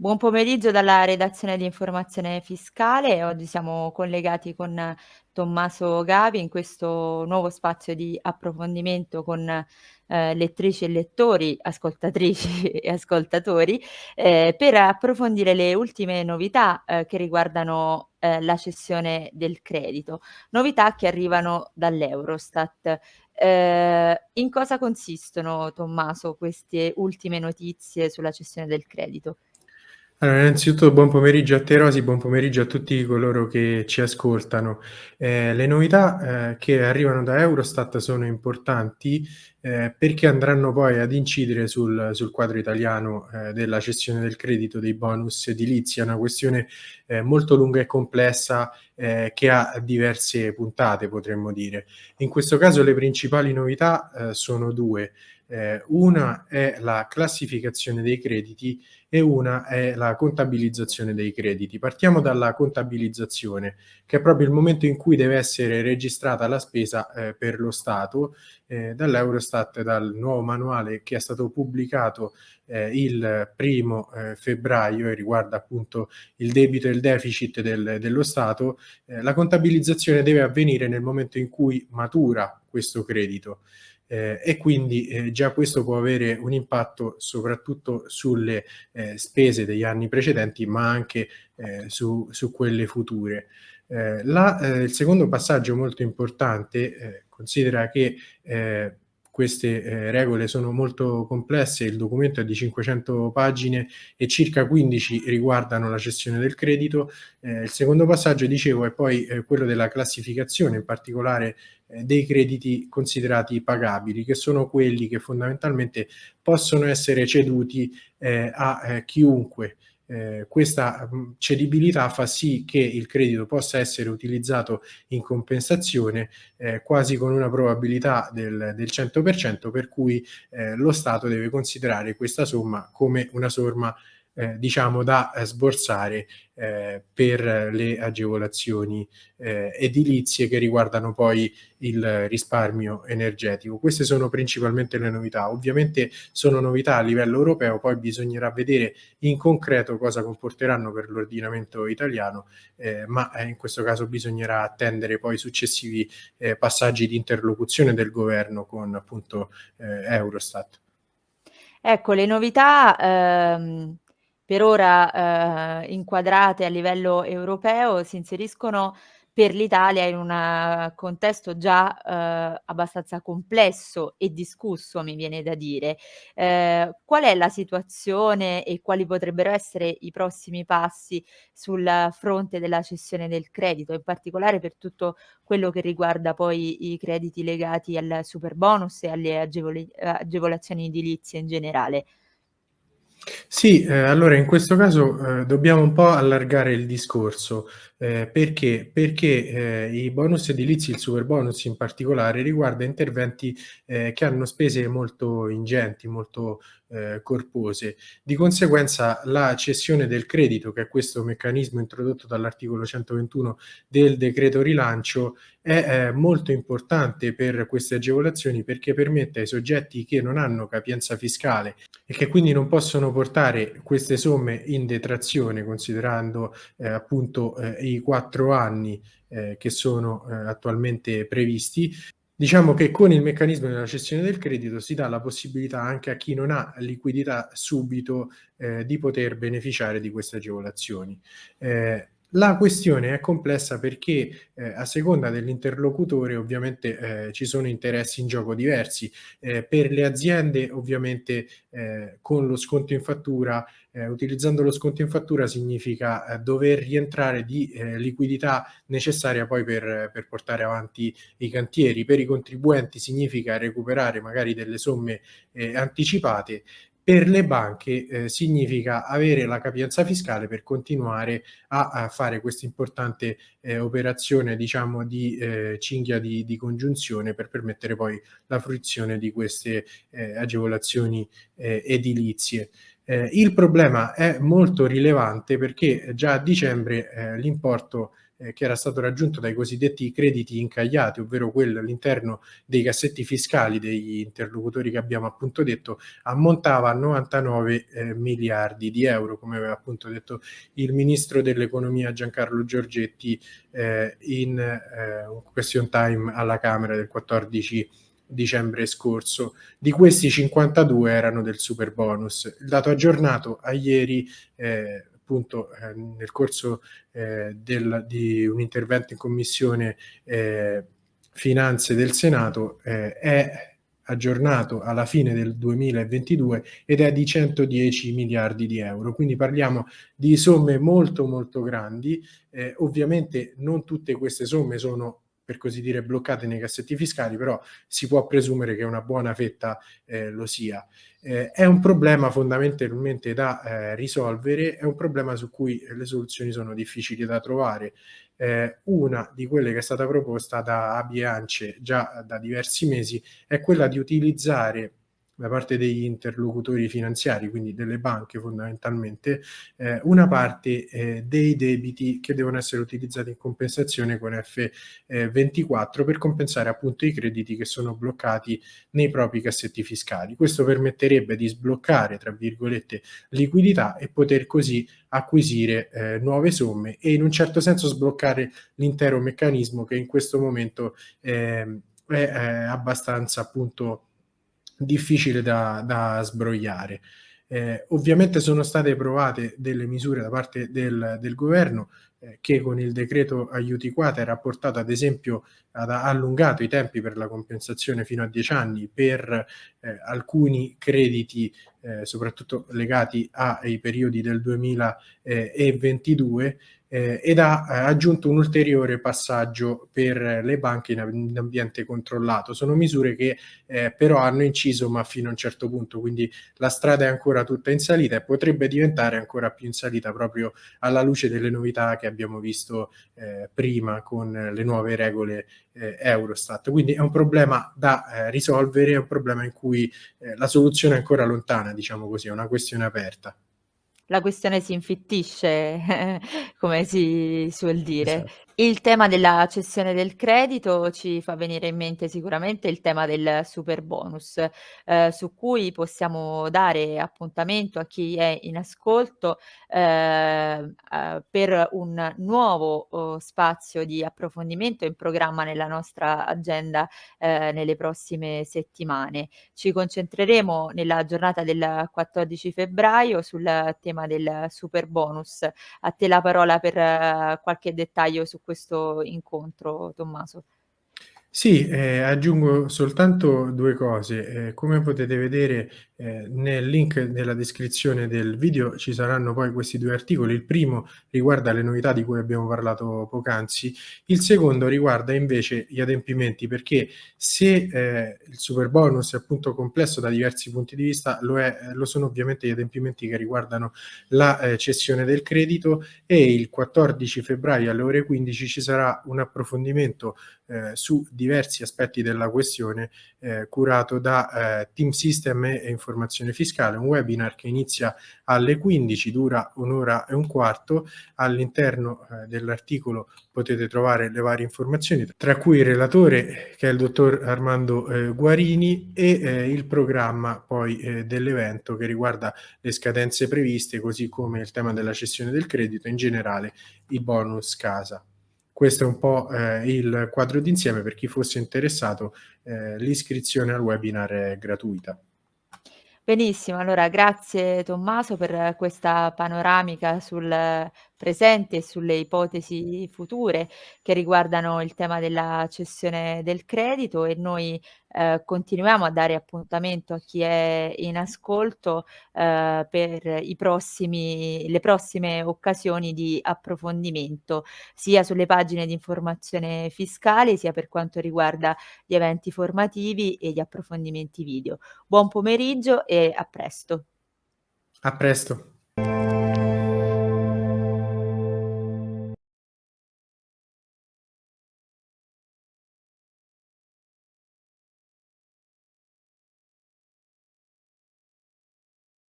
Buon pomeriggio dalla redazione di Informazione Fiscale. Oggi siamo collegati con Tommaso Gavi in questo nuovo spazio di approfondimento con eh, lettrici e lettori, ascoltatrici e ascoltatori, eh, per approfondire le ultime novità eh, che riguardano eh, la cessione del credito, novità che arrivano dall'Eurostat. Eh, in cosa consistono, Tommaso, queste ultime notizie sulla cessione del credito? Allora, innanzitutto buon pomeriggio a te Rosi, buon pomeriggio a tutti coloro che ci ascoltano. Eh, le novità eh, che arrivano da Eurostat sono importanti eh, perché andranno poi ad incidere sul, sul quadro italiano eh, della cessione del credito dei bonus edilizi. È una questione eh, molto lunga e complessa eh, che ha diverse puntate, potremmo dire. In questo caso le principali novità sono due. Eh, una è la classificazione dei crediti e una è la contabilizzazione dei crediti. Partiamo dalla contabilizzazione, che è proprio il momento in cui deve essere registrata la spesa eh, per lo Stato eh, dall'Eurostat, dal nuovo manuale che è stato pubblicato eh, il primo eh, febbraio e riguarda appunto il debito e il deficit del, dello Stato. Eh, la contabilizzazione deve avvenire nel momento in cui matura questo credito eh, e quindi eh, già questo può avere un impatto soprattutto sulle eh, spese degli anni precedenti ma anche eh, su, su, quelle future. Eh, la, eh, il secondo passaggio molto importante considera che queste eh, regole sono molto complesse, il documento è di 500 pagine e circa 15 riguardano la cessione del credito. Eh, il secondo passaggio, dicevo, è poi eh, quello della classificazione, in particolare eh, dei crediti considerati pagabili, che sono quelli che fondamentalmente possono essere ceduti eh, a eh, chiunque eh, questa mh, cedibilità fa sì che il credito possa essere utilizzato in compensazione eh, quasi con una probabilità del, del 100% per cui eh, lo Stato deve considerare questa somma come una somma eh, diciamo da eh, sborsare eh, per le agevolazioni eh, edilizie che riguardano poi il risparmio energetico. Queste sono principalmente le novità. Ovviamente sono novità a livello europeo, poi bisognerà vedere in concreto cosa comporteranno per l'ordinamento italiano, eh, ma eh, in questo caso bisognerà attendere poi successivi passaggi di interlocuzione del governo con appunto Eurostat. Ecco, le novità ehm, per ora, ehm, inquadrate a livello europeo, si inseriscono per l'Italia in un eh, contesto già, ehm, abbastanza complesso e discusso, mi viene da dire. Ehm, qual è la situazione e quali potrebbero essere i prossimi passi sul fronte della cessione del credito, in particolare per tutto quello che riguarda poi i crediti legati al superbonus e alle agevoli agevolazioni edilizie in generale? Sì, eh, allora in questo caso eh, dobbiamo un po' allargare il discorso. Eh, perché? Perché eh, i bonus edilizi, il super bonus in particolare, riguarda interventi eh, che hanno spese molto ingenti, molto eh, corpose. Di conseguenza la cessione del credito, che è questo meccanismo introdotto dall'articolo 121 del decreto rilancio, è eh, molto importante per queste agevolazioni perché permette ai soggetti che non hanno capienza fiscale e che quindi non possono portare queste somme in detrazione considerando eh, appunto eh, i quattro anni eh, che sono eh, attualmente previsti Diciamo che con il meccanismo della cessione del credito si dà la possibilità anche a chi non ha liquidità subito eh, di poter beneficiare di queste agevolazioni. Eh, la questione è complessa perché eh, a seconda dell'interlocutore ovviamente eh, ci sono interessi in gioco diversi. Eh, per le aziende ovviamente eh, con lo sconto in fattura, eh, utilizzando lo sconto in fattura significa eh, dover rientrare di liquidità necessaria poi per, per, portare avanti i cantieri. Per i contribuenti significa recuperare magari delle somme anticipate per le banche eh, significa avere la capienza fiscale per continuare a, a fare questa importante eh, operazione diciamo di eh, cinghia di, di, congiunzione per permettere poi la fruizione di queste eh, agevolazioni eh, edilizie. Eh, il problema è molto rilevante perché già a dicembre l'importo ehm, che era stato raggiunto dai cosiddetti crediti incagliati, ovvero quello all'interno dei cassetti fiscali degli interlocutori che abbiamo appunto detto, ammontava a 99 eh, miliardi di euro, come aveva appunto detto il ministro dell'economia Giancarlo Giorgetti eh, in eh, un question time alla Camera del 14 dicembre scorso. Di questi 52 erano del super bonus. Il dato aggiornato a ieri, eh, appunto eh, nel corso eh, del, di un intervento in commissione eh, finanze del Senato, eh, è aggiornato alla fine del 2022 ed è di 110 miliardi di euro. Quindi parliamo di somme molto molto grandi. Eh, ovviamente non tutte queste somme sono per così dire bloccate nei cassetti fiscali, però si può presumere che una buona fetta eh, lo sia. Eh, è un problema fondamentalmente da eh, risolvere, è un problema su cui le soluzioni sono difficili da trovare. Eh, una di quelle che è stata proposta da Abi e Ance già da diversi mesi è quella di utilizzare da parte degli interlocutori finanziari, quindi delle banche fondamentalmente, eh, una parte eh, dei debiti che devono essere utilizzati in compensazione con F24 per compensare appunto i crediti che sono bloccati nei propri cassetti fiscali. Questo permetterebbe di sbloccare, tra virgolette, liquidità e poter così acquisire eh, nuove somme e in un certo senso sbloccare l'intero meccanismo che in questo momento eh, è, è abbastanza appunto difficile da, da sbrogliare. Eh, ovviamente sono state provate delle misure da parte del, del governo eh, che con il decreto aiuti quater ha portato ad esempio ad allungato i tempi per la compensazione fino a 10 anni per eh, alcuni crediti eh, soprattutto legati ai periodi del 2022 eh, ed ha eh, aggiunto un ulteriore passaggio per le banche in, ambiente controllato. Sono misure che eh, però hanno inciso ma fino a un certo punto, quindi la strada è ancora tutta in salita e potrebbe diventare ancora più in salita proprio alla luce delle novità che abbiamo visto eh, prima con le nuove regole eh, Eurostat. Quindi è un problema da eh, risolvere, è un problema in cui la soluzione è ancora lontana, diciamo così, è una questione aperta la questione si infittisce, come si suol dire. Esatto. Il tema della cessione del credito ci fa venire in mente sicuramente il tema del superbonus, ehm, su cui possiamo dare appuntamento a chi è in ascolto, ehm, uhm, per un nuovo, uhm, spazio di approfondimento in programma nella nostra agenda, ehm, nelle prossime settimane. Ci concentreremo nella giornata del 14 febbraio sul tema del superbonus. A te la parola per eh, qualche dettaglio su questo incontro, Tommaso. Sì, eh, aggiungo soltanto due cose. Eh, come potete vedere eh, nel link nella descrizione del video ci saranno poi questi due articoli. Il primo riguarda le novità di cui abbiamo parlato poc'anzi, il secondo riguarda invece gli adempimenti perché se eh, il super bonus è appunto complesso da diversi punti di vista, lo, è, lo sono ovviamente gli adempimenti che riguardano la eh, cessione del credito e il 14 febbraio alle ore 15 ci sarà un approfondimento eh, su diversi aspetti della questione eh, curato da eh, Team System e Informazione Fiscale, un webinar che inizia alle 15, dura un'ora e un quarto, all'interno eh, dell'articolo potete trovare le varie informazioni, tra cui il relatore che è il dottor Armando eh, Guarini e eh, il programma poi dell'evento che riguarda le scadenze previste, così come il tema della cessione del credito, in generale i bonus casa. Questo è un po' eh, il quadro d'insieme, per chi fosse interessato eh, l'iscrizione al webinar è gratuita. Benissimo, allora grazie Tommaso per questa panoramica sul presente e sulle ipotesi future che riguardano il tema della cessione del credito e noi eh, continuiamo a dare appuntamento a chi è in ascolto eh, per i prossimi, le prossime occasioni di approfondimento sia sulle pagine di informazione fiscale sia per quanto riguarda gli eventi formativi e gli approfondimenti video. Buon pomeriggio e a presto. A presto.